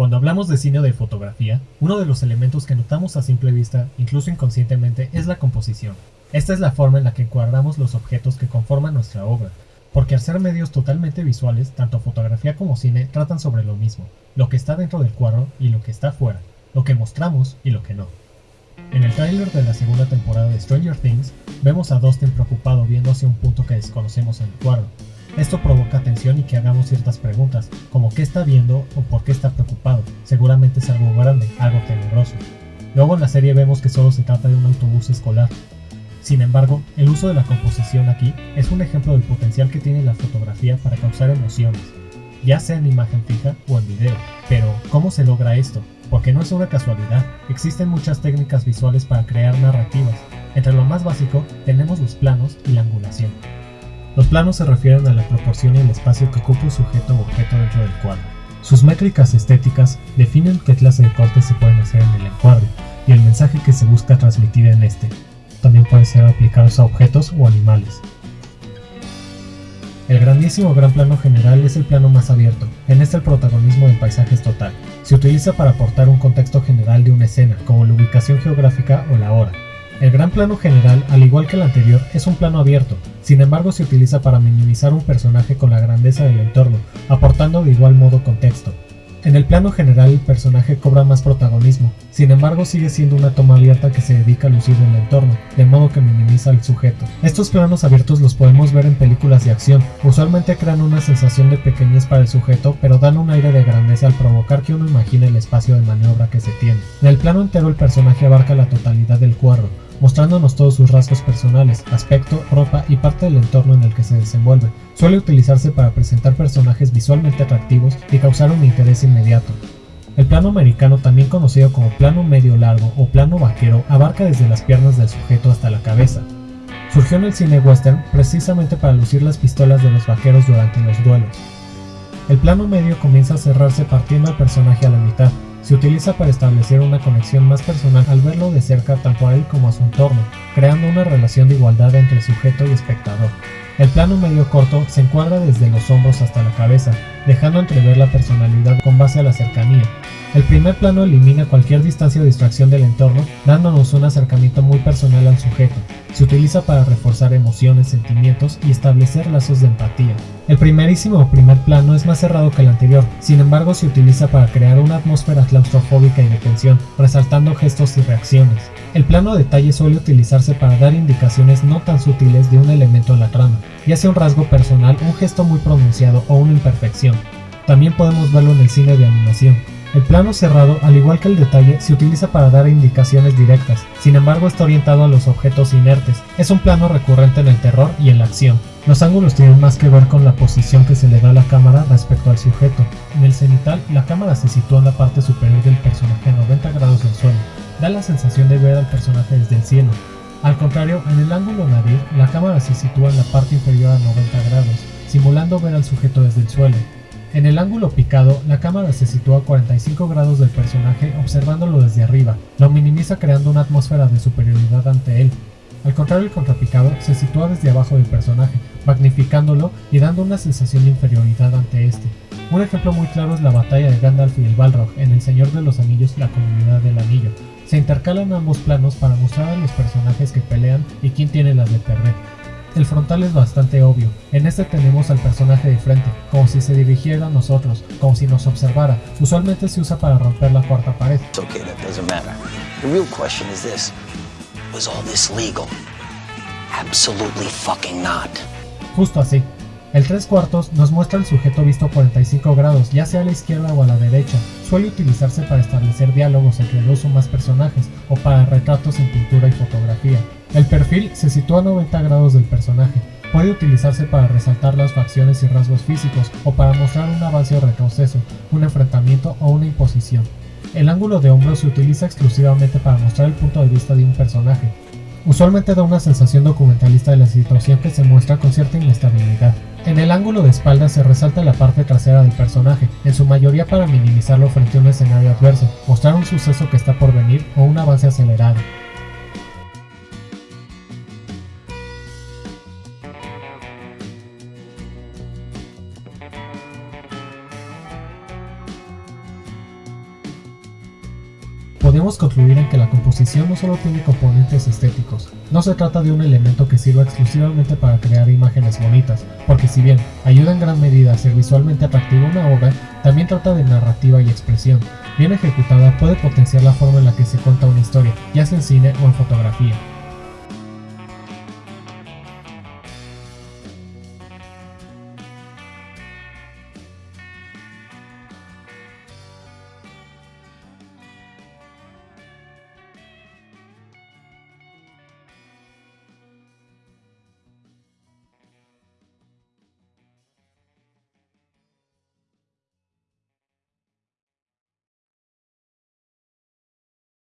Cuando hablamos de cine o de fotografía, uno de los elementos que notamos a simple vista, incluso inconscientemente, es la composición. Esta es la forma en la que encuadramos los objetos que conforman nuestra obra, porque al ser medios totalmente visuales, tanto fotografía como cine tratan sobre lo mismo, lo que está dentro del cuadro y lo que está fuera, lo que mostramos y lo que no. En el tráiler de la segunda temporada de Stranger Things, vemos a Dustin preocupado viendo hacia un punto que desconocemos en el cuadro, esto provoca tensión y que hagamos ciertas preguntas, como qué está viendo o por qué está preocupado. Seguramente es algo grande, algo tenebroso. Luego en la serie vemos que solo se trata de un autobús escolar. Sin embargo, el uso de la composición aquí es un ejemplo del potencial que tiene la fotografía para causar emociones, ya sea en imagen fija o en video. Pero, ¿cómo se logra esto? Porque no es una casualidad, existen muchas técnicas visuales para crear narrativas. Entre lo más básico tenemos los planos y la angulación. Los planos se refieren a la proporción y el espacio que ocupa un sujeto o objeto dentro del cuadro. Sus métricas estéticas definen qué clase de cortes se pueden hacer en el encuadre y el mensaje que se busca transmitir en este. También pueden ser aplicados a objetos o animales. El grandísimo gran plano general es el plano más abierto, en este el protagonismo del paisaje es total. Se utiliza para aportar un contexto general de una escena, como la ubicación geográfica o la hora. El gran plano general, al igual que el anterior, es un plano abierto, sin embargo se utiliza para minimizar un personaje con la grandeza del entorno, aportando de igual modo contexto. En el plano general el personaje cobra más protagonismo, sin embargo sigue siendo una toma abierta que se dedica a lucir el entorno, de modo que minimiza al sujeto. Estos planos abiertos los podemos ver en películas de acción, usualmente crean una sensación de pequeñez para el sujeto, pero dan un aire de grandeza al provocar que uno imagine el espacio de maniobra que se tiene. En el plano entero el personaje abarca la totalidad del cuadro, mostrándonos todos sus rasgos personales, aspecto, ropa y parte del entorno en el que se desenvuelve. Suele utilizarse para presentar personajes visualmente atractivos y causar un interés inmediato. El plano americano, también conocido como plano medio largo o plano vaquero, abarca desde las piernas del sujeto hasta la cabeza. Surgió en el cine western precisamente para lucir las pistolas de los vaqueros durante los duelos. El plano medio comienza a cerrarse partiendo al personaje a la mitad, se utiliza para establecer una conexión más personal al verlo de cerca tanto a él como a su entorno, creando una relación de igualdad entre sujeto y espectador. El plano medio corto se encuadra desde los hombros hasta la cabeza, dejando entrever la personalidad con base a la cercanía. El primer plano elimina cualquier distancia o distracción del entorno, dándonos un acercamiento muy personal al sujeto. Se utiliza para reforzar emociones, sentimientos y establecer lazos de empatía. El primerísimo primer plano es más cerrado que el anterior, sin embargo se utiliza para crear una atmósfera claustrofóbica y de tensión, resaltando gestos y reacciones. El plano detalle suele utilizarse para dar indicaciones no tan sutiles de un elemento en la trama, ya sea un rasgo personal, un gesto muy pronunciado o una imperfección. También podemos verlo en el cine de animación. El plano cerrado, al igual que el detalle, se utiliza para dar indicaciones directas, sin embargo está orientado a los objetos inertes. Es un plano recurrente en el terror y en la acción. Los ángulos tienen más que ver con la posición que se le da a la cámara respecto al sujeto. En el cenital, la cámara se sitúa en la parte superior del personaje a 90 grados del suelo. Da la sensación de ver al personaje desde el cielo. Al contrario, en el ángulo nadir, la cámara se sitúa en la parte inferior a 90 grados, simulando ver al sujeto desde el suelo. En el ángulo picado, la cámara se sitúa a 45 grados del personaje observándolo desde arriba, lo minimiza creando una atmósfera de superioridad ante él. Al contrario, el contrapicado se sitúa desde abajo del personaje, magnificándolo y dando una sensación de inferioridad ante este. Un ejemplo muy claro es la batalla de Gandalf y el Balrog en El Señor de los Anillos y la Comunidad del Anillo. Se intercalan ambos planos para mostrar a los personajes que pelean y quién tiene las de perder. El frontal es bastante obvio. En este tenemos al personaje de frente, como si se dirigiera a nosotros, como si nos observara. Usualmente se usa para romper la cuarta pared. okay, that doesn't matter. The real question is this. Was all this legal? Absolutely fucking not. Justo así. El 3 cuartos nos muestra el sujeto visto a 45 grados, ya sea a la izquierda o a la derecha. Suele utilizarse para establecer diálogos entre dos o más personajes, o para retratos en pintura y fotografía. El perfil se sitúa a 90 grados del personaje. Puede utilizarse para resaltar las facciones y rasgos físicos o para mostrar un avance o retroceso, un enfrentamiento o una imposición. El ángulo de hombro se utiliza exclusivamente para mostrar el punto de vista de un personaje. Usualmente da una sensación documentalista de la situación que se muestra con cierta inestabilidad. En el ángulo de espalda se resalta la parte trasera del personaje, en su mayoría para minimizarlo frente a un escenario adverso, mostrar un suceso que está por venir o un avance acelerado. Podemos concluir en que la composición no solo tiene componentes estéticos, no se trata de un elemento que sirva exclusivamente para crear imágenes bonitas, porque si bien ayuda en gran medida a ser visualmente atractiva una obra, también trata de narrativa y expresión. Bien ejecutada puede potenciar la forma en la que se cuenta una historia, ya sea en cine o en fotografía.